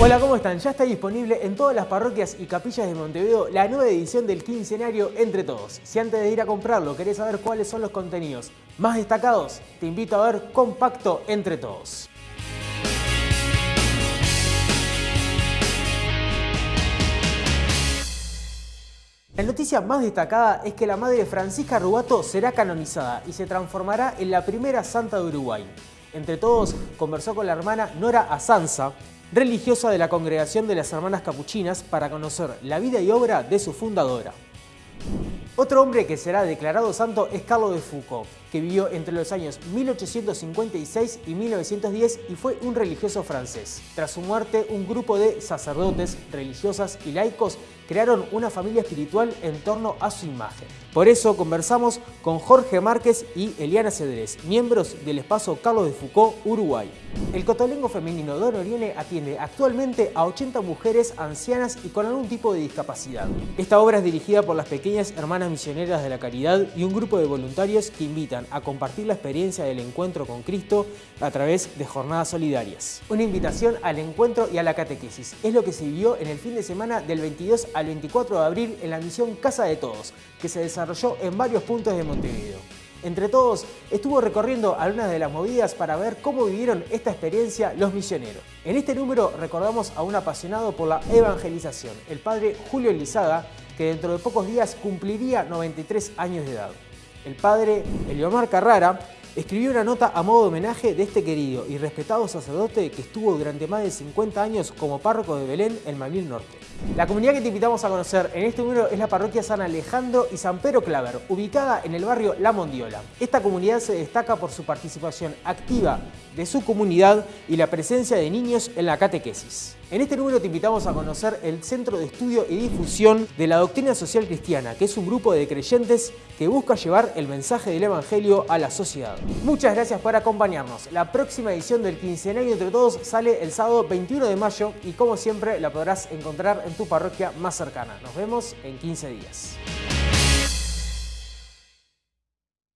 Hola, ¿cómo están? Ya está disponible en todas las parroquias y capillas de Montevideo la nueva edición del quincenario Entre Todos. Si antes de ir a comprarlo querés saber cuáles son los contenidos más destacados, te invito a ver Compacto Entre Todos. La noticia más destacada es que la madre Francisca Rubato será canonizada y se transformará en la primera santa de Uruguay. Entre todos, conversó con la hermana Nora Asanza, religiosa de la Congregación de las Hermanas Capuchinas, para conocer la vida y obra de su fundadora. Otro hombre que será declarado santo es Carlos de Foucault, que vivió entre los años 1856 y 1910 y fue un religioso francés. Tras su muerte, un grupo de sacerdotes, religiosas y laicos crearon una familia espiritual en torno a su imagen. Por eso conversamos con Jorge Márquez y Eliana Cedrés, miembros del espacio Carlos de Foucault, Uruguay. El cotolengo femenino Don Oriene atiende actualmente a 80 mujeres ancianas y con algún tipo de discapacidad. Esta obra es dirigida por las pequeñas hermanas misioneras de la caridad y un grupo de voluntarios que invitan a compartir la experiencia del encuentro con Cristo a través de jornadas solidarias. Una invitación al encuentro y a la catequesis es lo que se vivió en el fin de semana del 22 al 24 de abril en la misión Casa de Todos, que se desarrolló en varios puntos de Montevideo. Entre todos, estuvo recorriendo algunas de las movidas para ver cómo vivieron esta experiencia los misioneros. En este número recordamos a un apasionado por la evangelización, el padre Julio Elizaga, que dentro de pocos días cumpliría 93 años de edad. El padre Eliomar Carrara escribió una nota a modo de homenaje de este querido y respetado sacerdote que estuvo durante más de 50 años como párroco de Belén en Manil Norte. La comunidad que te invitamos a conocer en este número es la parroquia San Alejandro y San Pedro Claver, ubicada en el barrio La Mondiola. Esta comunidad se destaca por su participación activa de su comunidad y la presencia de niños en la catequesis. En este número te invitamos a conocer el Centro de Estudio y Difusión de la Doctrina Social Cristiana, que es un grupo de creyentes que busca llevar el mensaje del Evangelio a la sociedad. Muchas gracias por acompañarnos. La próxima edición del Quincenario Entre Todos sale el sábado 21 de mayo y como siempre la podrás encontrar en tu parroquia más cercana. Nos vemos en 15 días.